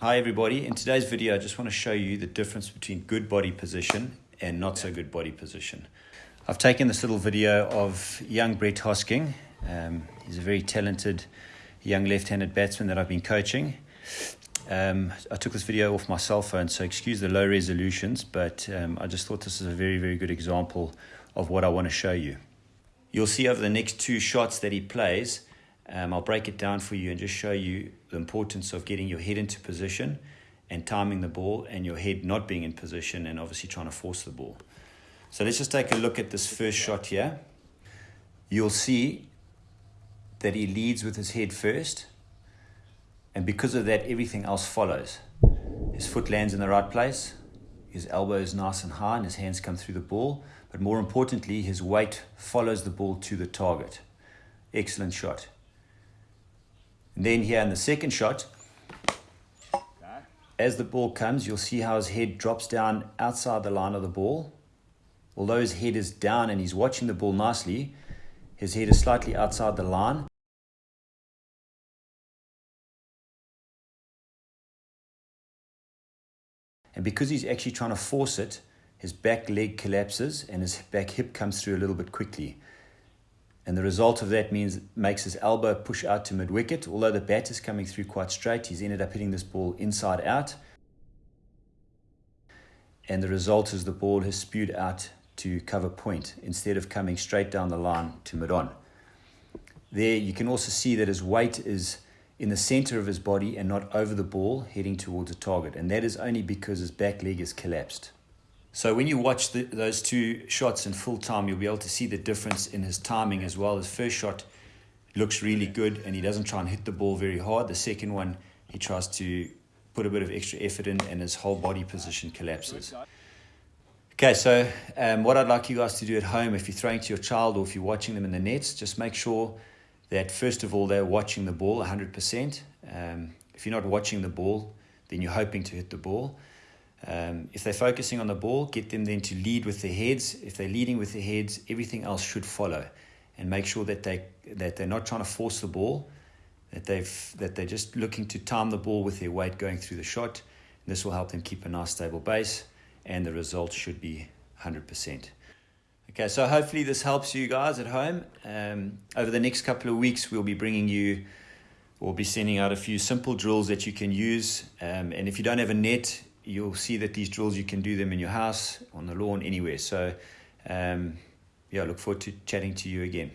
Hi everybody, in today's video I just want to show you the difference between good body position and not so good body position. I've taken this little video of young Brett Hosking. Um, he's a very talented young left-handed batsman that I've been coaching. Um, I took this video off my cell phone, so excuse the low resolutions, but um, I just thought this is a very, very good example of what I want to show you. You'll see over the next two shots that he plays, um, I'll break it down for you and just show you the importance of getting your head into position and timing the ball and your head not being in position and obviously trying to force the ball. So let's just take a look at this first shot here. You'll see that he leads with his head first and because of that everything else follows. His foot lands in the right place, his elbow is nice and high and his hands come through the ball, but more importantly his weight follows the ball to the target. Excellent shot. And then here in the second shot, as the ball comes, you'll see how his head drops down outside the line of the ball. Although his head is down and he's watching the ball nicely, his head is slightly outside the line. And because he's actually trying to force it, his back leg collapses and his back hip comes through a little bit quickly. And the result of that means makes his elbow push out to mid wicket. Although the bat is coming through quite straight, he's ended up hitting this ball inside out. And the result is the ball has spewed out to cover point instead of coming straight down the line to mid on. There you can also see that his weight is in the center of his body and not over the ball heading towards a target. And that is only because his back leg is collapsed. So when you watch the, those two shots in full time, you'll be able to see the difference in his timing as well. His first shot looks really good and he doesn't try and hit the ball very hard. The second one, he tries to put a bit of extra effort in and his whole body position collapses. Okay, so um, what I'd like you guys to do at home, if you're throwing to your child or if you're watching them in the nets, just make sure that first of all they're watching the ball 100%. Um, if you're not watching the ball, then you're hoping to hit the ball. Um, if they're focusing on the ball, get them then to lead with their heads. If they're leading with their heads, everything else should follow. And make sure that they that they're not trying to force the ball, that they've that they're just looking to time the ball with their weight going through the shot. And this will help them keep a nice stable base, and the result should be 100%. Okay, so hopefully this helps you guys at home. Um, over the next couple of weeks, we'll be bringing you, we'll be sending out a few simple drills that you can use. Um, and if you don't have a net, you'll see that these drills, you can do them in your house, on the lawn, anywhere. So, um, yeah, I look forward to chatting to you again.